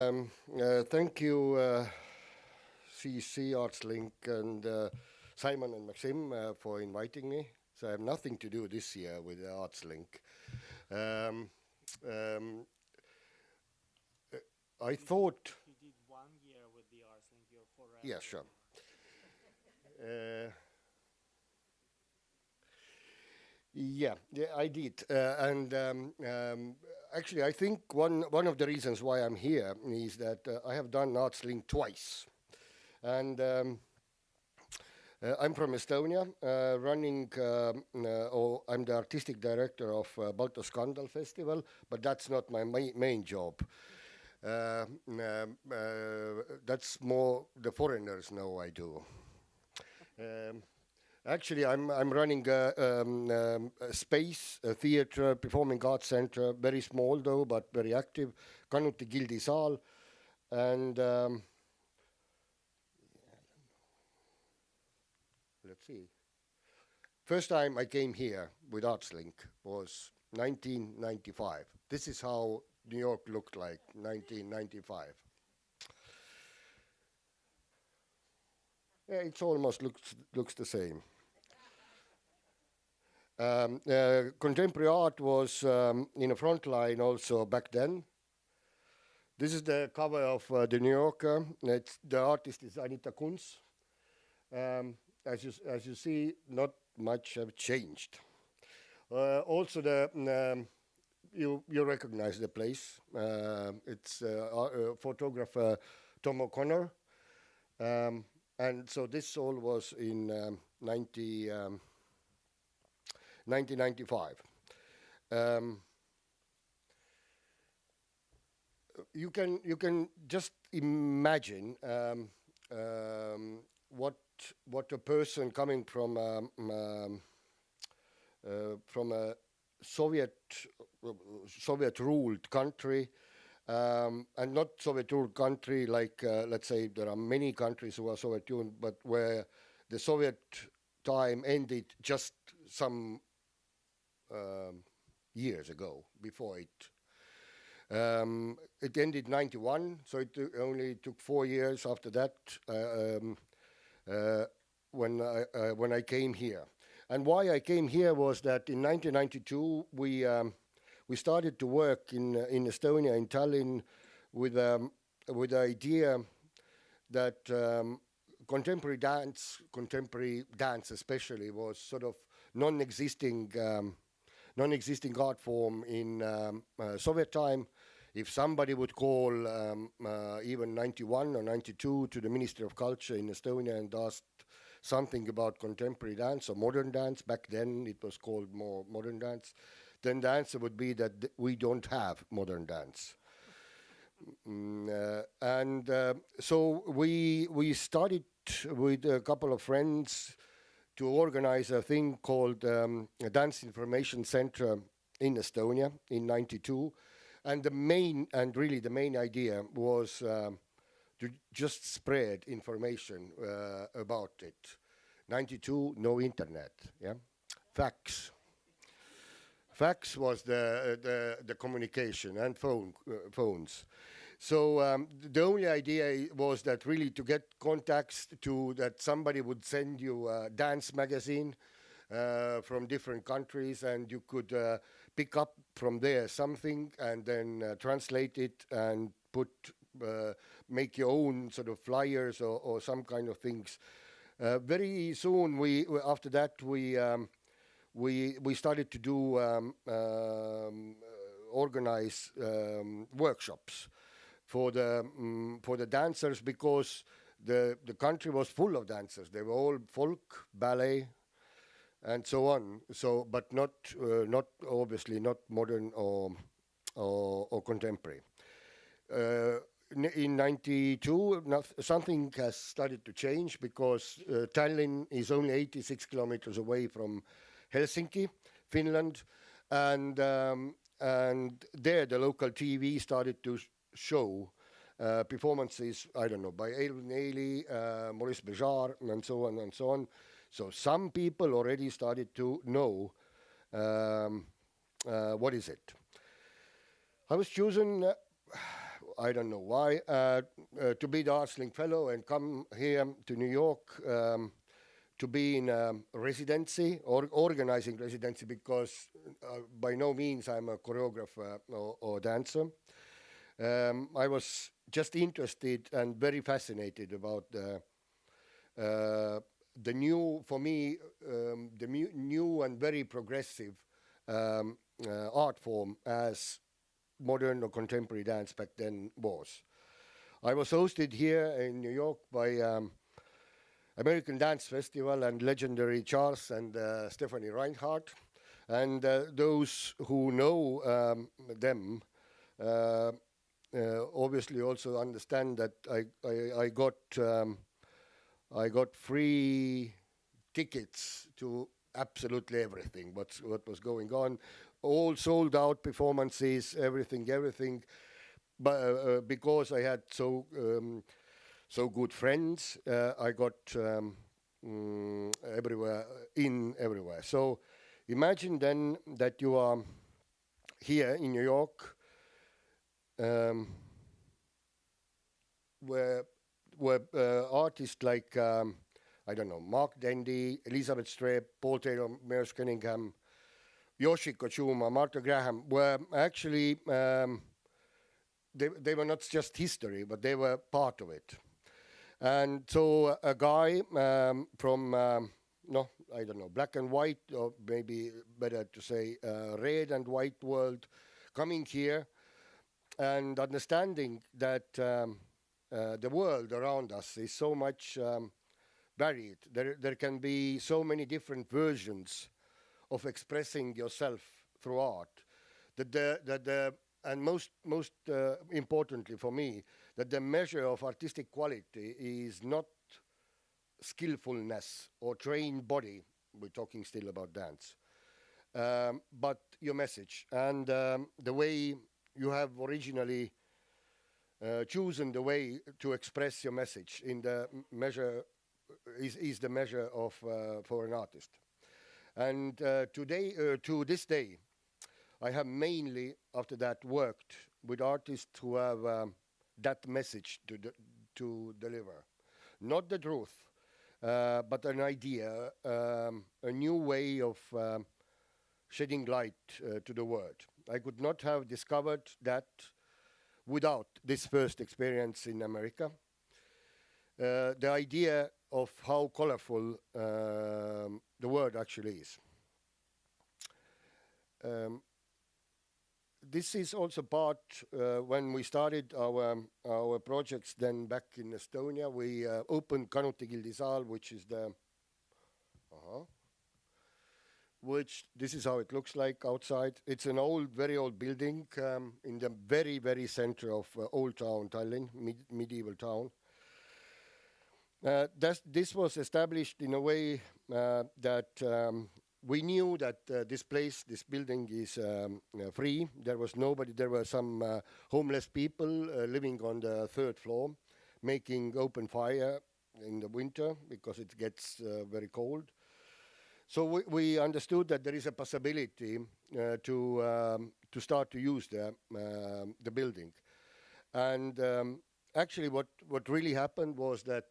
Um, uh, thank you, uh, CEC ArtsLink and uh, Simon and Maxim uh, for inviting me. So I have nothing to do this year with ArtsLink. Um, um, I thought. You did one year with the ArtsLink, you're forever. Yeah, sure. Uh, yeah, yeah, I did, uh, and um, um, actually, I think one one of the reasons why I'm here is that uh, I have done ArtsLink twice, and. Um, uh, I'm from Estonia, uh, running, um, uh, or I'm the artistic director of uh, Baltoscandal Festival, but that's not my ma main job. Uh, um, uh, that's more the foreigners know I do. Um, actually, I'm, I'm running a, um, um, a space, a theater, performing arts center, very small though, but very active, Kanuti Gildi Saal, and um, let's see. First time I came here with ArtsLink was 1995. This is how New York looked like, 1995. Yeah, it almost looks looks the same. Um, uh, contemporary art was um, in the front line also back then. This is the cover of uh, the New Yorker. It's, the artist is Anita Kunz. Um, as you as you see, not much have changed. Uh, also, the um, you you recognize the place. Uh, it's uh, photographer Tom O'Connor, um, and so this all was in um, 90, um, 1995. Um, you can you can just imagine um, um, what what a person coming from um, um, uh, from a Soviet Soviet ruled country um, and not Soviet ruled country like uh, let's say there are many countries who are Soviet ruled but where the Soviet time ended just some um, years ago before it um, it ended 91 so it only took four years after that uh, um, uh, when I, uh, when I came here. And why I came here was that in 1992 we um, we started to work in uh, in Estonia in Tallinn with um, with the idea that um, contemporary dance, contemporary dance especially, was sort of non-existing um, non-existing art form in um, uh, Soviet time, if somebody would call um, uh, even 91 or 92 to the Ministry of Culture in Estonia and asked something about contemporary dance or modern dance, back then it was called more modern dance, then the answer would be that th we don't have modern dance. Mm, uh, and uh, so we we started with a couple of friends to organize a thing called um, a Dance Information Center in Estonia in 92 and the main, and really the main idea was um, to just spread information uh, about it. 92, no internet, yeah? Fax. Fax was the, the, the communication and phone, uh, phones. So um, the only idea was that really to get contacts to that somebody would send you a dance magazine uh, from different countries and you could uh, pick up from there something and then uh, translate it and put uh, make your own sort of flyers or, or some kind of things. Uh, very soon, we after that we um, we we started to do um, um, organize um, workshops for the um, for the dancers because the the country was full of dancers. They were all folk, ballet, and so on. So, but not uh, not obviously not modern or or, or contemporary. Uh, in 92, something has started to change because uh, Tallinn is only 86 kilometers away from Helsinki, Finland, and um, and there the local TV started to show uh, performances, I don't know, by Alvin Ailey, uh, Maurice Béjart, and so on and so on. So some people already started to know um, uh, what is it. I was chosen, uh, I don't know why, uh, uh, to be the Artslink Fellow and come here to New York um, to be in a residency or organizing residency because uh, by no means I'm a choreographer or, or dancer. Um, I was just interested and very fascinated about the, uh, the new, for me, um, the new and very progressive um, uh, art form as modern or contemporary dance back then was. I was hosted here in New York by um, American Dance Festival and legendary Charles and uh, Stephanie Reinhart. And uh, those who know um, them uh, obviously also understand that I, I, I got um, I got free tickets to absolutely everything what's what was going on. All sold out performances everything everything. But uh, uh, because i had so um, so good friends uh, i got um, mm, everywhere in everywhere. So imagine then that you are here in new york um, where where uh, artists like um, I don't know, Mark Dendy, Elizabeth Streb, Paul Taylor, Merce Cunningham, Yoshiko Chuma, Martha Graham were actually, um, they, they were not just history, but they were part of it. And so a guy um, from, um, no, I don't know, black and white, or maybe better to say uh, red and white world, coming here and understanding that um, uh, the world around us is so much um, varied. There, there can be so many different versions of expressing yourself through art. That the, that the, and most, most uh, importantly for me, that the measure of artistic quality is not skillfulness or trained body. We're talking still about dance. Um, but your message and um, the way you have originally uh, chosen the way to express your message in the measure is, is the measure of uh, for an artist. And uh, today, uh, to this day, I have mainly after that worked with artists who have um, that message to to deliver, not the truth, uh, but an idea, um, a new way of um, shedding light uh, to the world. I could not have discovered that without this first experience in America. Uh, the idea of how colorful um, the world actually is. Um, this is also part uh, when we started our um, our projects then back in Estonia we uh, opened Kanuti Gildi Saal which is the which this is how it looks like outside it's an old very old building um, in the very very center of uh, old town Tallinn mid medieval town uh, this was established in a way uh, that um, we knew that uh, this place, this building is um, uh, free. There was nobody, there were some uh, homeless people living on the third floor, making open fire in the winter because it gets very cold. So we, we, understood that there is a possibility to, um, to start to use the, um, the building. And um, actually what, what really happened was that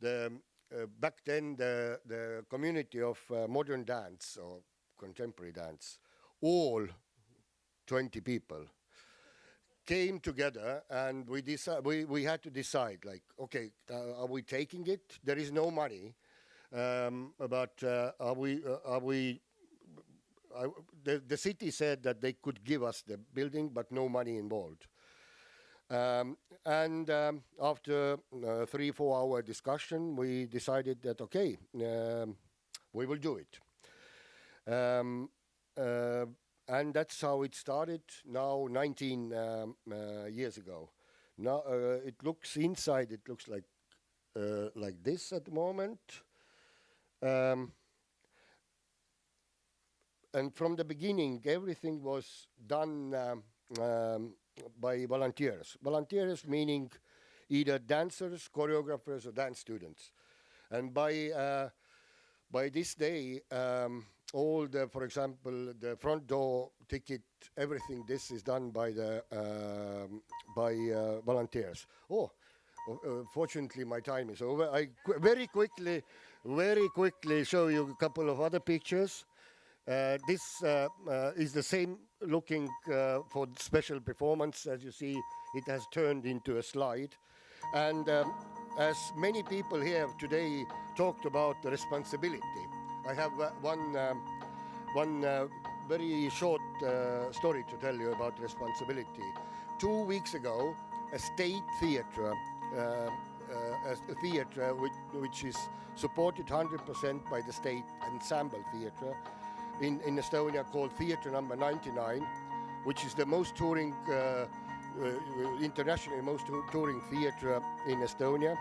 the uh, back then the the community of uh, modern dance or contemporary dance, all 20 people came together and we we, we had to decide like okay uh, are we taking it there is no money um, but uh, are we uh, are we the, city said that they could give us the building but no money involved um, and um, after uh, three, four hour discussion, we decided that, okay, we will do it. And that's how it started now 19 um, uh, years ago. Now it looks inside, it looks like, like this at the moment. Um, and from the beginning, everything was done um, by volunteers. Volunteers meaning either dancers, choreographers, or dance students. And by uh, by this day, um, all the, for example, the front door ticket, everything. This is done by the um, by uh, volunteers. Oh, uh, fortunately, my time is over. I qu- very quickly, very quickly show you a couple of other pictures. Uh, this uh, uh, is the same looking uh, for special performance. As you see, it has turned into a slide. And um, as many people here today talked about the responsibility, I have uh, one, um, one very short story to tell you about responsibility. Two weeks ago, a state theatre, a, a theatre which, which is supported 100% by the state ensemble theatre in, in Estonia called Theatre Number 99, which is the most touring, uh, uh, internationally most touring theatre in Estonia.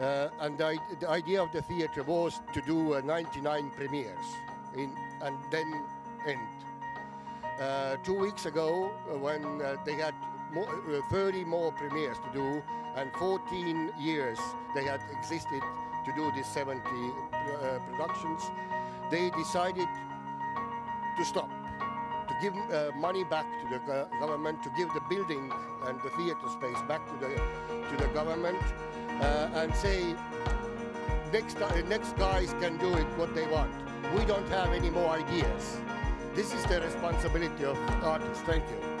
Uh, and the, the idea of the theatre was to do uh, 99 premieres in, and then end. Uh, two weeks ago, uh, when uh, they had more, uh, 30 more premieres to do, and 14 years they had existed to do these 70 uh, productions, they decided to stop, to give uh, money back to the government, to give the building and the theatre space back to the to the government, uh, and say next next guys can do it what they want. We don't have any more ideas. This is the responsibility of artists. Thank you.